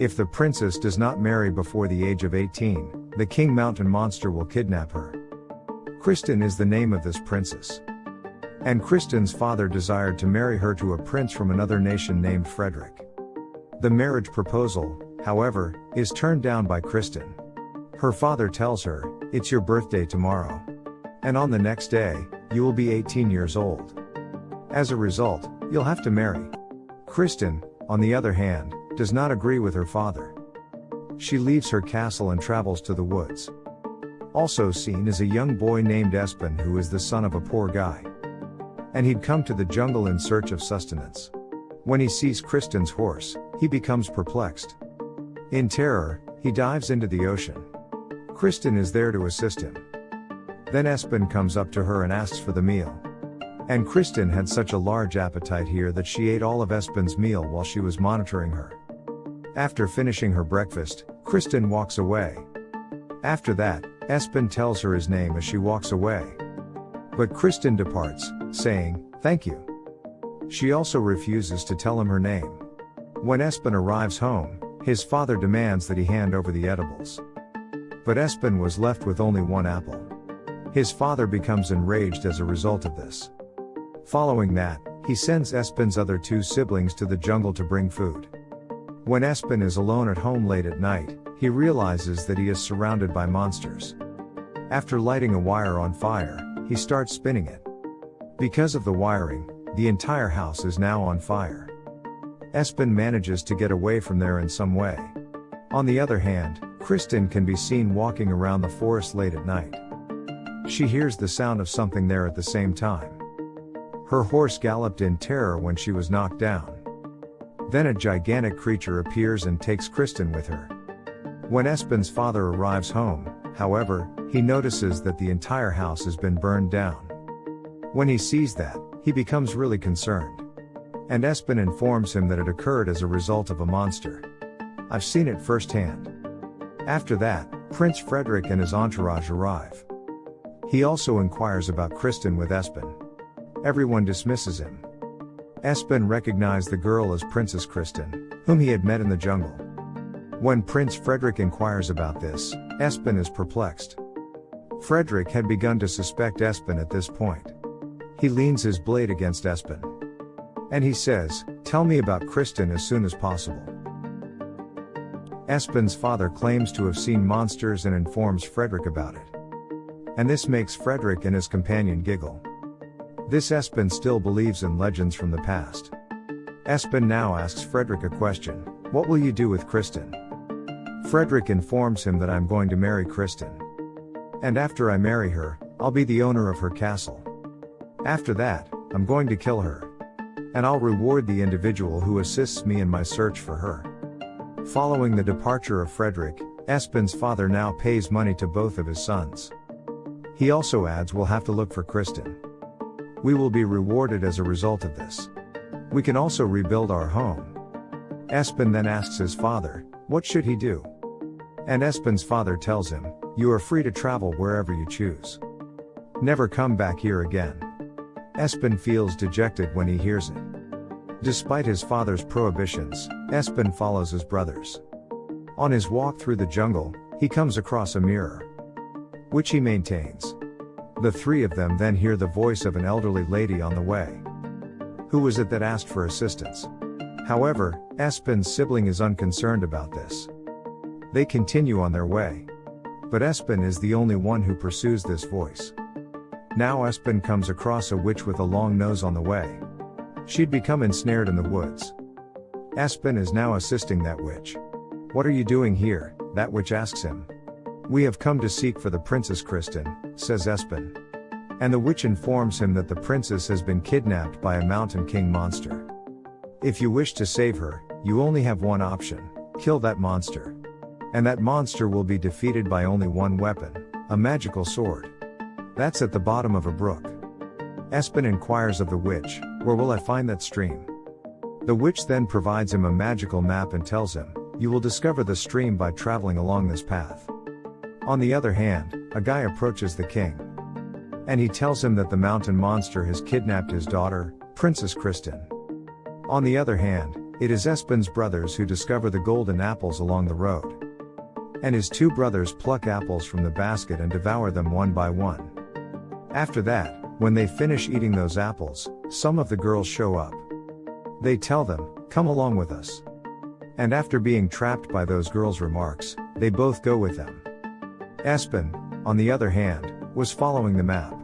If the princess does not marry before the age of 18, the king mountain monster will kidnap her. Kristen is the name of this princess. And Kristen's father desired to marry her to a prince from another nation named Frederick. The marriage proposal, however, is turned down by Kristen. Her father tells her, It's your birthday tomorrow. And on the next day, you will be 18 years old. As a result, you'll have to marry. Kristen, on the other hand, does not agree with her father. She leaves her castle and travels to the woods. Also seen is a young boy named Espen who is the son of a poor guy. And he'd come to the jungle in search of sustenance. When he sees Kristen's horse, he becomes perplexed. In terror, he dives into the ocean. Kristen is there to assist him. Then Espen comes up to her and asks for the meal. And Kristen had such a large appetite here that she ate all of Espen's meal while she was monitoring her. After finishing her breakfast, Kristen walks away. After that, Espen tells her his name as she walks away. But Kristen departs, saying, Thank you. She also refuses to tell him her name. When Espen arrives home, his father demands that he hand over the edibles. But Espen was left with only one apple. His father becomes enraged as a result of this. Following that, he sends Espen's other two siblings to the jungle to bring food. When Espen is alone at home late at night, he realizes that he is surrounded by monsters. After lighting a wire on fire, he starts spinning it. Because of the wiring, the entire house is now on fire. Espen manages to get away from there in some way. On the other hand, Kristen can be seen walking around the forest late at night. She hears the sound of something there at the same time. Her horse galloped in terror when she was knocked down. Then a gigantic creature appears and takes Kristen with her. When Espen's father arrives home, however, he notices that the entire house has been burned down. When he sees that, he becomes really concerned. And Espen informs him that it occurred as a result of a monster. I've seen it firsthand. After that, Prince Frederick and his entourage arrive. He also inquires about Kristen with Espen. Everyone dismisses him. Espen recognized the girl as Princess Kristen, whom he had met in the jungle. When Prince Frederick inquires about this, Espen is perplexed. Frederick had begun to suspect Espen at this point. He leans his blade against Espen. And he says, Tell me about Kristen as soon as possible. Espen's father claims to have seen monsters and informs Frederick about it and this makes Frederick and his companion giggle. This Espen still believes in legends from the past. Espen now asks Frederick a question What will you do with Kristen? Frederick informs him that I'm going to marry Kristen. And after I marry her, I'll be the owner of her castle. After that, I'm going to kill her. And I'll reward the individual who assists me in my search for her. Following the departure of Frederick, Espen's father now pays money to both of his sons. He also adds we'll have to look for Kristen. We will be rewarded as a result of this. We can also rebuild our home. Espen then asks his father, what should he do? And Espen's father tells him, you are free to travel wherever you choose. Never come back here again. Espen feels dejected when he hears it. Despite his father's prohibitions, Espen follows his brothers. On his walk through the jungle, he comes across a mirror which he maintains. The three of them then hear the voice of an elderly lady on the way. Who was it that asked for assistance? However, Espen's sibling is unconcerned about this. They continue on their way. But Espen is the only one who pursues this voice. Now Espen comes across a witch with a long nose on the way. She'd become ensnared in the woods. Espen is now assisting that witch. What are you doing here? That witch asks him. We have come to seek for the Princess Kristen, says Espen. And the witch informs him that the princess has been kidnapped by a mountain king monster. If you wish to save her, you only have one option kill that monster. And that monster will be defeated by only one weapon a magical sword. That's at the bottom of a brook. Espen inquires of the witch, Where will I find that stream? The witch then provides him a magical map and tells him, You will discover the stream by traveling along this path. On the other hand, a guy approaches the king. And he tells him that the mountain monster has kidnapped his daughter, Princess Kristen. On the other hand, It is Espen's brothers who discover the golden apples along the road. And his two brothers pluck apples from the basket and devour them one by one. After that, when they finish eating those apples, some of the girls show up. They tell them, Come along with us. And after being trapped by those girls' remarks, they both go with them. Espen, on the other hand, was following the map.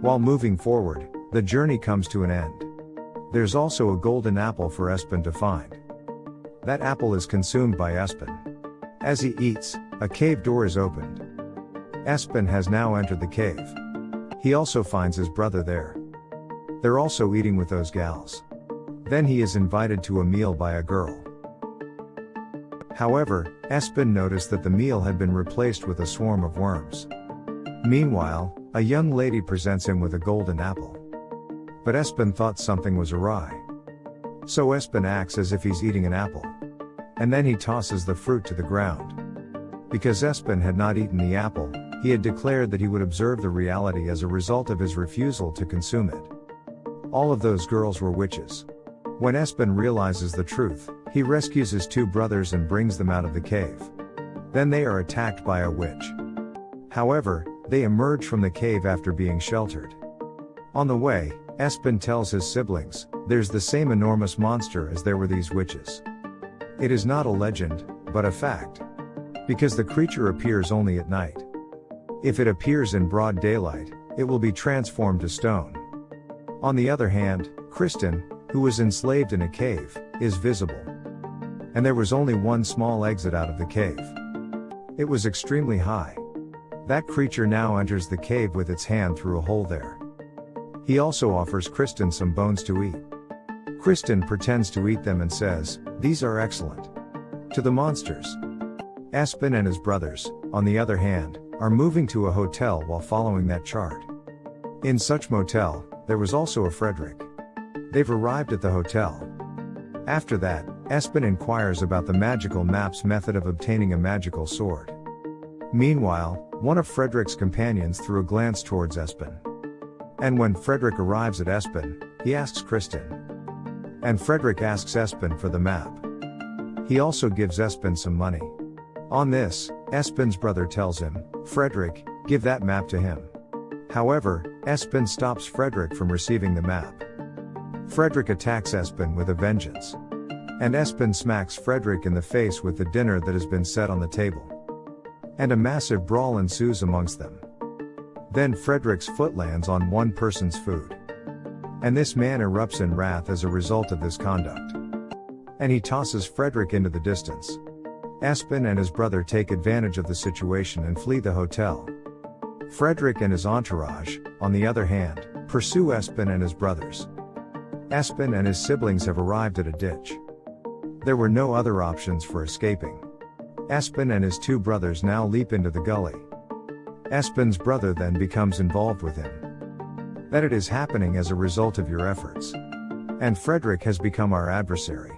While moving forward, the journey comes to an end. There's also a golden apple for Espen to find. That apple is consumed by Espen. As he eats, a cave door is opened. Espen has now entered the cave. He also finds his brother there. They're also eating with those gals. Then he is invited to a meal by a girl. However, Espen noticed that the meal had been replaced with a swarm of worms. Meanwhile, a young lady presents him with a golden apple. But Espen thought something was awry. So Espen acts as if he's eating an apple. And then he tosses the fruit to the ground. Because Espen had not eaten the apple, he had declared that he would observe the reality as a result of his refusal to consume it. All of those girls were witches. When Espen realizes the truth, he rescues his two brothers and brings them out of the cave. Then they are attacked by a witch. However, they emerge from the cave after being sheltered. On the way, Espen tells his siblings, there's the same enormous monster as there were these witches. It is not a legend, but a fact. Because the creature appears only at night. If it appears in broad daylight, it will be transformed to stone. On the other hand, Kristin, who was enslaved in a cave, is visible. And there was only one small exit out of the cave. It was extremely high. That creature now enters the cave with its hand through a hole there. He also offers Kristin some bones to eat. Kristin pretends to eat them and says, These are excellent. To the monsters. Espen and his brothers, on the other hand, are moving to a hotel while following that chart. In such motel, there was also a Fredrik. They've arrived at the hotel. After that, Espen inquires about the magical map's method of obtaining a magical sword. Meanwhile, one of Frederick's companions threw a glance towards Espen. And when Frederick arrives at Espen, he asks Kristen. And Frederick asks Espen for the map. He also gives Espen some money. On this, Espen's brother tells him, Frederick, give that map to him. However, Espen stops Frederick from receiving the map. Fredrik attacks Espen with a vengeance. And Espen smacks Frederick in the face with the dinner that has been set on the table. And a massive brawl ensues amongst them. Then Frederick's foot lands on one person's food. And this man erupts in wrath as a result of this conduct. And he tosses Frederick into the distance. Espen and his brother take advantage of the situation and flee the hotel. Frederick and his entourage, on the other hand, pursue Espen and his brothers. Espen and his siblings have arrived at a ditch. There were no other options for escaping. Espen and his two brothers now leap into the gully. Espen's brother then becomes involved with him. That it is happening as a result of your efforts. And Frederick has become our adversary.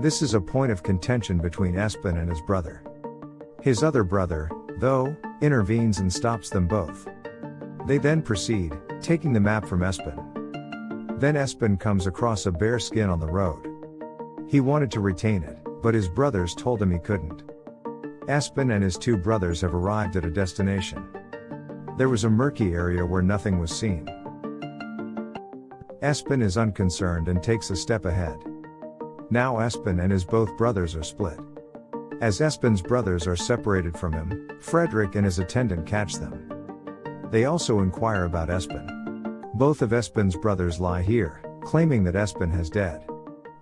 This is a point of contention between Espen and his brother. His other brother, though, intervenes and stops them both. They then proceed, taking the map from Espen. Then Espen comes across a bear skin on the road. He wanted to retain it, but his brothers told him he couldn't. Espen and his two brothers have arrived at a destination. There was a murky area where nothing was seen. Espen is unconcerned and takes a step ahead. Now Espen and his both brothers are split. As Espen's brothers are separated from him, Frederick and his attendant catch them. They also inquire about Espen. Both of Espen's brothers lie here, claiming that Espen has dead.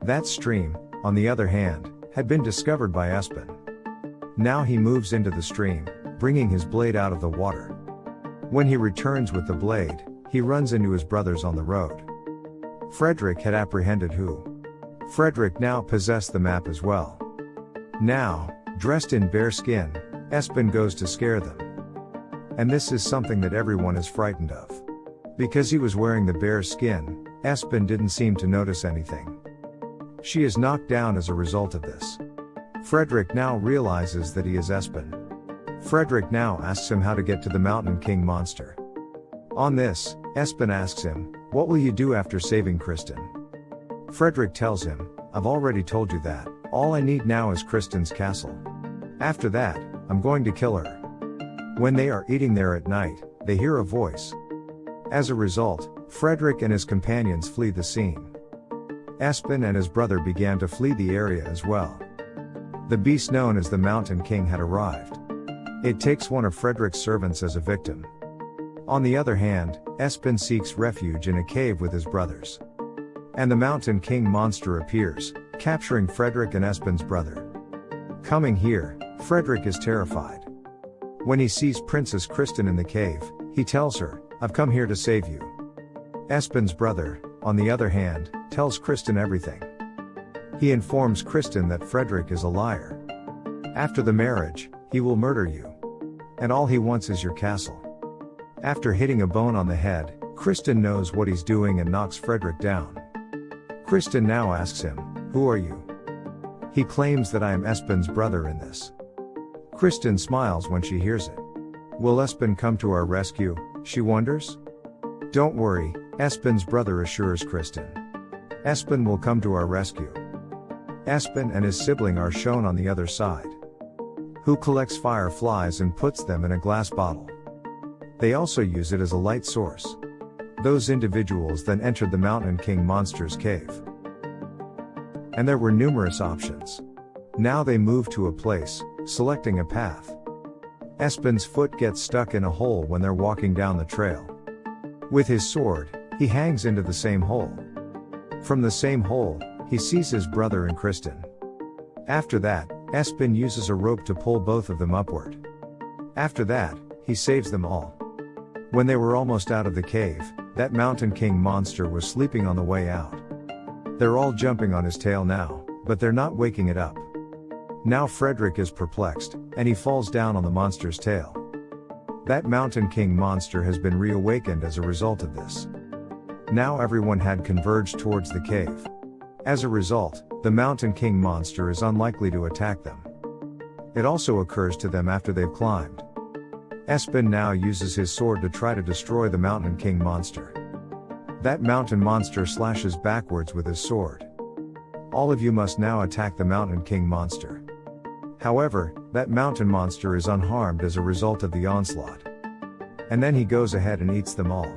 That stream, on the other hand, had been discovered by Espen. Now he moves into the stream, bringing his blade out of the water. When he returns with the blade, he runs into his brothers on the road. Frederick had apprehended who Frederick now possessed the map as well. Now, dressed in bear skin, Espen goes to scare them. And this is something that everyone is frightened of. Because he was wearing the bear skin, Espen didn't seem to notice anything. She is knocked down as a result of this. Frederick now realizes that he is Espen. Frederick now asks him how to get to the Mountain King monster. On this, Espen asks him, What will you do after saving Kristin? Frederick tells him, I've already told you that. All I need now is Kristen's castle. After that, I'm going to kill her. When they are eating there at night, they hear a voice. As a result, Frederick and his companions flee the scene. Espen and his brother began to flee the area as well. The beast known as the Mountain King had arrived. It takes one of Frederick's servants as a victim. On the other hand, Espen seeks refuge in a cave with his brothers. And the Mountain King monster appears, capturing Frederick and Espen's brother. Coming here, Frederick is terrified. When he sees Princess Kristen in the cave, he tells her, I've come here to save you. Espen's brother, on the other hand, tells Kristen everything. He informs Kristen that Frederick is a liar. After the marriage, he will murder you. And all he wants is your castle. After hitting a bone on the head, Kristen knows what he's doing and knocks Frederick down. Kristen now asks him, Who are you? He claims that I am Espen's brother in this. Kristen smiles when she hears it. Will Espen come to our rescue? She wonders. Don't worry, Espen's brother assures Kristen. Espen will come to our rescue. Espen and his sibling are shown on the other side. Who collects fireflies and puts them in a glass bottle. They also use it as a light source. Those individuals then entered the Mountain King monster's cave. And there were numerous options. Now they move to a place, selecting a path. Espen's foot gets stuck in a hole when they're walking down the trail. With his sword, he hangs into the same hole. From the same hole, he sees his brother and Kristen. After that, Espen uses a rope to pull both of them upward. After that, he saves them all. When they were almost out of the cave, that Mountain King monster was sleeping on the way out. They're all jumping on his tail now, but they're not waking it up. Now Frederick is perplexed, and he falls down on the monster's tail. That Mountain King monster has been reawakened as a result of this. Now everyone had converged towards the cave. As a result, the Mountain King monster is unlikely to attack them. It also occurs to them after they've climbed. Espen now uses his sword to try to destroy the Mountain King monster. That mountain monster slashes backwards with his sword. All of you must now attack the Mountain King monster. However, that mountain monster is unharmed as a result of the onslaught. And then he goes ahead and eats them all.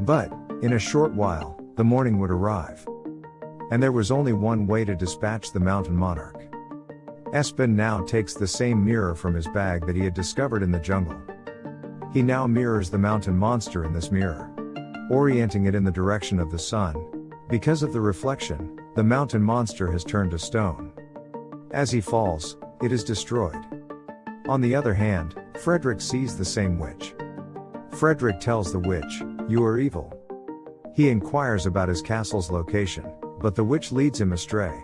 But, in a short while, the morning would arrive. And there was only one way to dispatch the mountain monarch. Espen now takes the same mirror from his bag that he had discovered in the jungle. He now mirrors the mountain monster in this mirror, orienting it in the direction of the sun. Because of the reflection, the mountain monster has turned to stone. As he falls, it is destroyed. On the other hand, Frederick sees the same witch. Frederick tells the witch, You are evil. He inquires about his castle's location, but the witch leads him astray.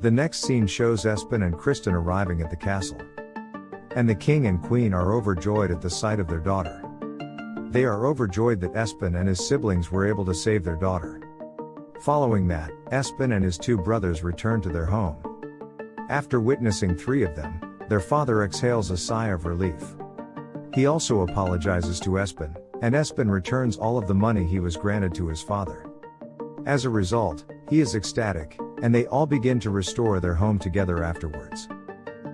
The next scene shows Espen and Kristen arriving at the castle. And the king and queen are overjoyed at the sight of their daughter. They are overjoyed that Espen and his siblings were able to save their daughter. Following that, Espen and his two brothers return to their home. After witnessing three of them, their father exhales a sigh of relief. He also apologizes to Espen, and Espen returns all of the money he was granted to his father. As a result, he is ecstatic, and they all begin to restore their home together afterwards.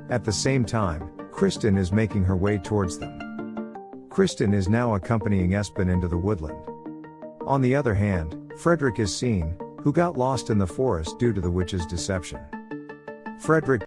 At the same time, Kristen is making her way towards them. Kristen is now accompanying Espen into the woodland. On the other hand, Frederick is seen, who got lost in the forest due to the witch's deception. Frederick